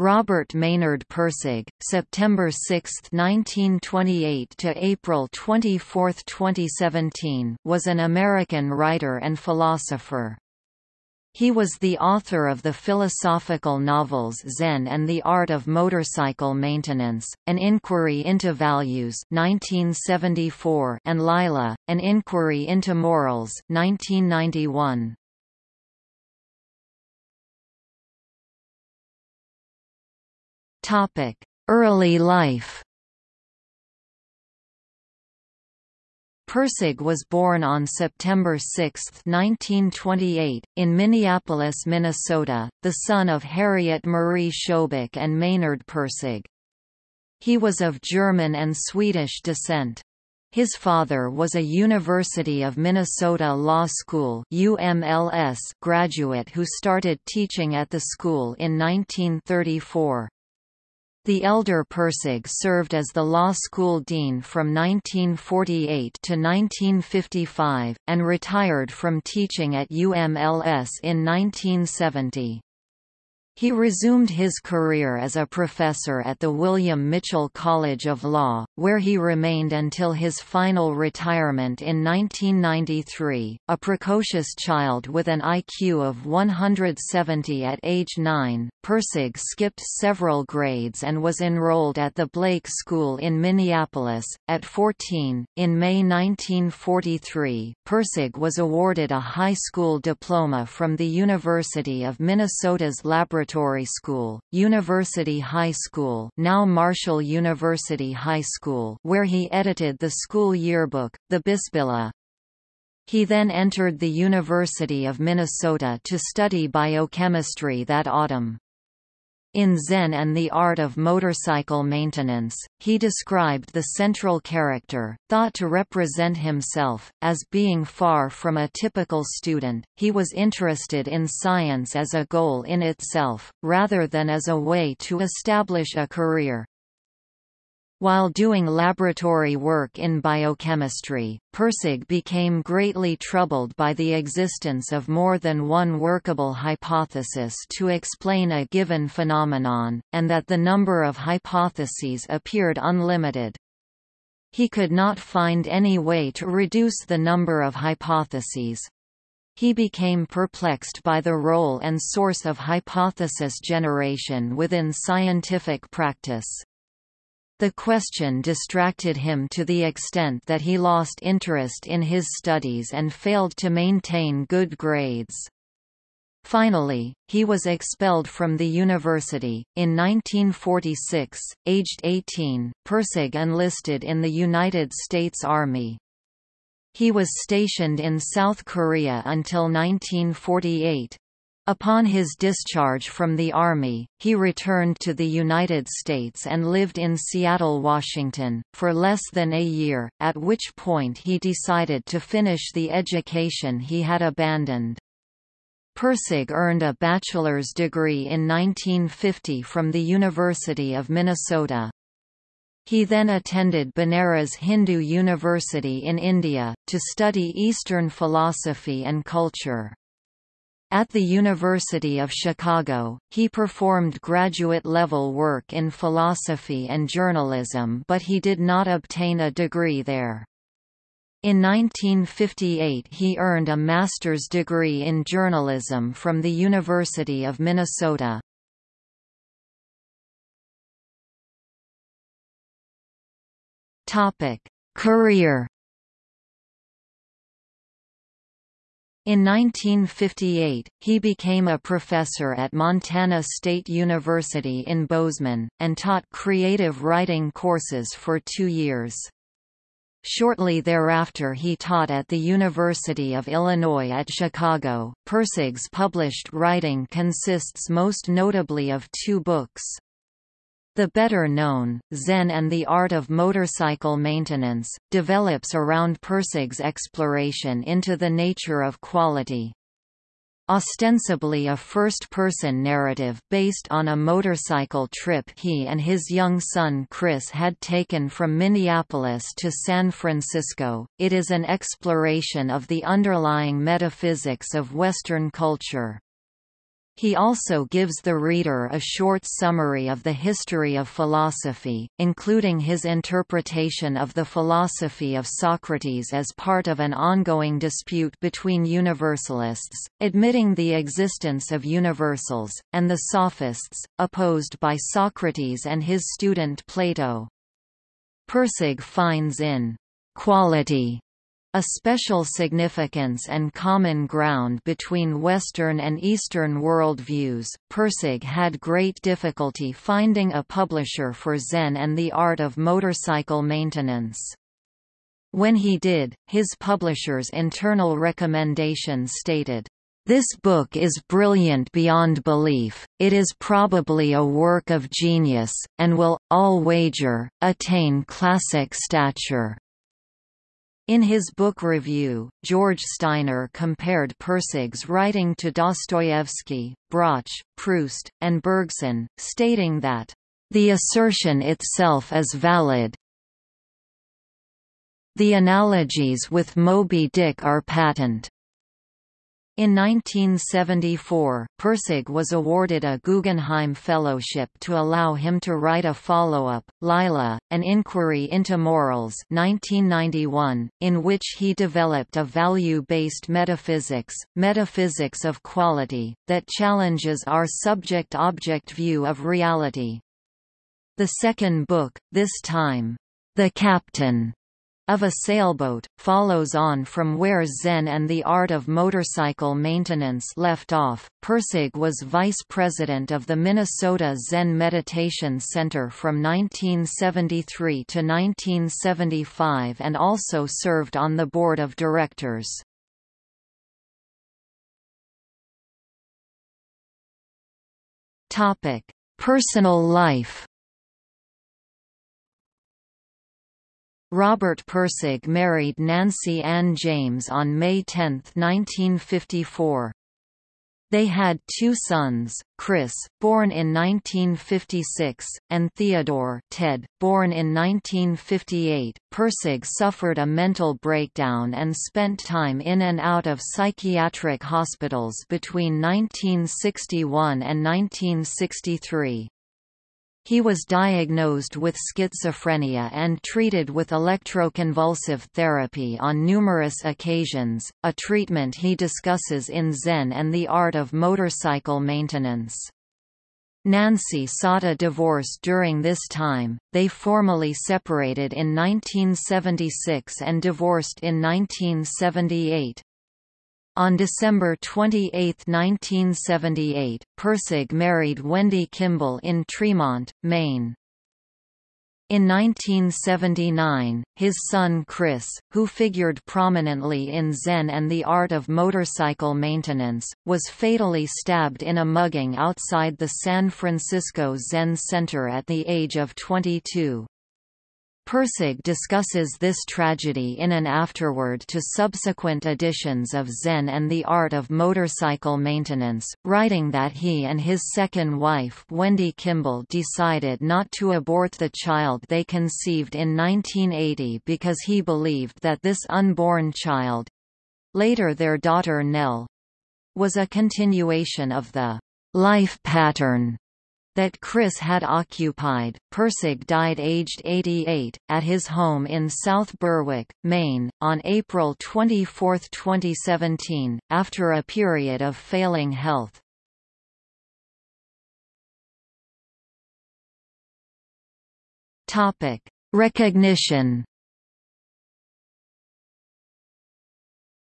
Robert Maynard Pirsig, September 6, 1928 to April 24, 2017, was an American writer and philosopher. He was the author of the philosophical novels Zen and the Art of Motorcycle Maintenance, An Inquiry into Values 1974 and Lila, An Inquiry into Morals 1991. Early life Pirsig was born on September 6, 1928, in Minneapolis, Minnesota, the son of Harriet Marie Sjobeck and Maynard Pirsig. He was of German and Swedish descent. His father was a University of Minnesota Law School UMLS graduate who started teaching at the school in 1934. The elder Pirsig served as the law school dean from 1948 to 1955, and retired from teaching at UMLS in 1970. He resumed his career as a professor at the William Mitchell College of Law, where he remained until his final retirement in 1993. A precocious child with an IQ of 170 at age 9, Pirsig skipped several grades and was enrolled at the Blake School in Minneapolis. At 14, in May 1943, Pirsig was awarded a high school diploma from the University of Minnesota's Laboratory Preparatory School, University High School now Marshall University High School where he edited the school yearbook, the Bisbilla. He then entered the University of Minnesota to study biochemistry that autumn. In Zen and the Art of Motorcycle Maintenance, he described the central character, thought to represent himself, as being far from a typical student. He was interested in science as a goal in itself, rather than as a way to establish a career. While doing laboratory work in biochemistry, Pirsig became greatly troubled by the existence of more than one workable hypothesis to explain a given phenomenon, and that the number of hypotheses appeared unlimited. He could not find any way to reduce the number of hypotheses. He became perplexed by the role and source of hypothesis generation within scientific practice. The question distracted him to the extent that he lost interest in his studies and failed to maintain good grades. Finally, he was expelled from the university. In 1946, aged 18, Pirsig enlisted in the United States Army. He was stationed in South Korea until 1948, Upon his discharge from the Army, he returned to the United States and lived in Seattle, Washington, for less than a year, at which point he decided to finish the education he had abandoned. Pirsig earned a bachelor's degree in 1950 from the University of Minnesota. He then attended Banaras Hindu University in India, to study Eastern philosophy and culture. At the University of Chicago, he performed graduate-level work in philosophy and journalism but he did not obtain a degree there. In 1958 he earned a master's degree in journalism from the University of Minnesota. Career In 1958, he became a professor at Montana State University in Bozeman, and taught creative writing courses for two years. Shortly thereafter he taught at the University of Illinois at Chicago. Pirsig's published writing consists most notably of two books. The better known, Zen and the Art of Motorcycle Maintenance, develops around Pirsig's exploration into the nature of quality. Ostensibly a first-person narrative based on a motorcycle trip he and his young son Chris had taken from Minneapolis to San Francisco, it is an exploration of the underlying metaphysics of Western culture. He also gives the reader a short summary of the history of philosophy, including his interpretation of the philosophy of Socrates as part of an ongoing dispute between universalists, admitting the existence of universals, and the sophists, opposed by Socrates and his student Plato. Pirsig finds in quality a special significance and common ground between Western and Eastern worldviews, Pirsig had great difficulty finding a publisher for Zen and the art of motorcycle maintenance. When he did, his publisher's internal recommendation stated, this book is brilliant beyond belief, it is probably a work of genius, and will, all wager, attain classic stature. In his book review, George Steiner compared Pirsig's writing to Dostoevsky, Braque, Proust, and Bergson, stating that, "...the assertion itself is valid. The analogies with Moby Dick are patent." In 1974, Pirsig was awarded a Guggenheim Fellowship to allow him to write a follow-up, Lila, An Inquiry into Morals 1991, in which he developed a value-based metaphysics, metaphysics of quality, that challenges our subject-object view of reality. The second book, this time, The Captain, of a sailboat, follows on from where Zen and the art of motorcycle maintenance left off. Pirsig was vice president of the Minnesota Zen Meditation Center from 1973 to 1975 and also served on the board of directors. Personal life Robert Pirsig married Nancy Ann James on May 10, 1954. They had two sons, Chris, born in 1956, and Theodore Ted, born in 1958. Pirsig suffered a mental breakdown and spent time in and out of psychiatric hospitals between 1961 and 1963. He was diagnosed with schizophrenia and treated with electroconvulsive therapy on numerous occasions, a treatment he discusses in Zen and the Art of Motorcycle Maintenance. Nancy sought a divorce during this time, they formally separated in 1976 and divorced in 1978. On December 28, 1978, Pirsig married Wendy Kimball in Tremont, Maine. In 1979, his son Chris, who figured prominently in Zen and the art of motorcycle maintenance, was fatally stabbed in a mugging outside the San Francisco Zen Center at the age of 22. Pirsig discusses this tragedy in an afterword to subsequent editions of Zen and the Art of Motorcycle Maintenance, writing that he and his second wife Wendy Kimball decided not to abort the child they conceived in 1980 because he believed that this unborn child—later their daughter Nell— was a continuation of the life pattern that Chris had occupied. Pirsig died aged 88, at his home in South Berwick, Maine, on April 24, 2017, after a period of failing health. Recognition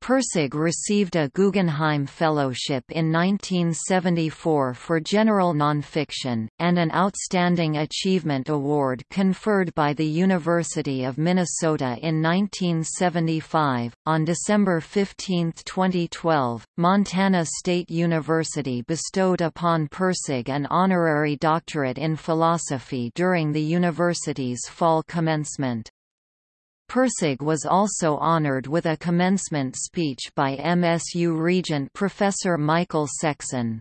Pirsig received a Guggenheim Fellowship in 1974 for general nonfiction, and an Outstanding Achievement Award conferred by the University of Minnesota in 1975. On December 15, 2012, Montana State University bestowed upon Pirsig an honorary doctorate in philosophy during the university's fall commencement. Pirsig was also honored with a commencement speech by MSU Regent Professor Michael Sexson.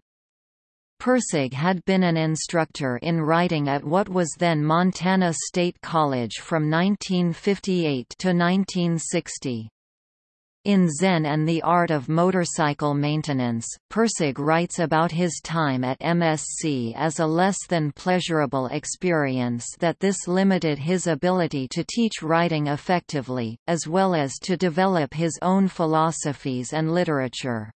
Pirsig had been an instructor in writing at what was then Montana State College from 1958 to 1960. In Zen and the Art of Motorcycle Maintenance, Pirsig writes about his time at MSC as a less than pleasurable experience that this limited his ability to teach writing effectively, as well as to develop his own philosophies and literature.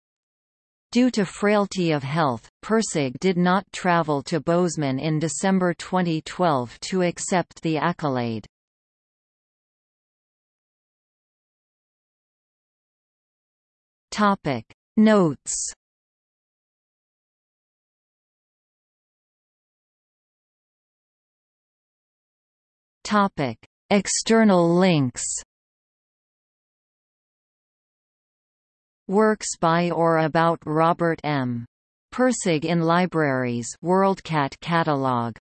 Due to frailty of health, Pirsig did not travel to Bozeman in December 2012 to accept the accolade. Topic. Notes. Topic. External links. Works by or about Robert M. Pirsig in libraries WorldCat catalog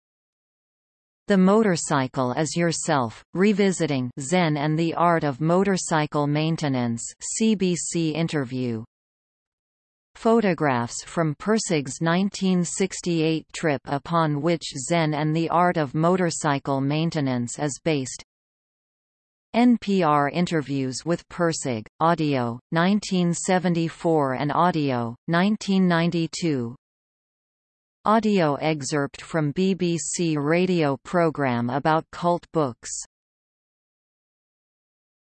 the Motorcycle is Yourself, Revisiting Zen and the Art of Motorcycle Maintenance CBC interview. Photographs from Pirsig's 1968 trip upon which Zen and the Art of Motorcycle Maintenance is based NPR interviews with Pirsig, audio, 1974 and audio, 1992 Audio excerpt from BBC radio programme about cult books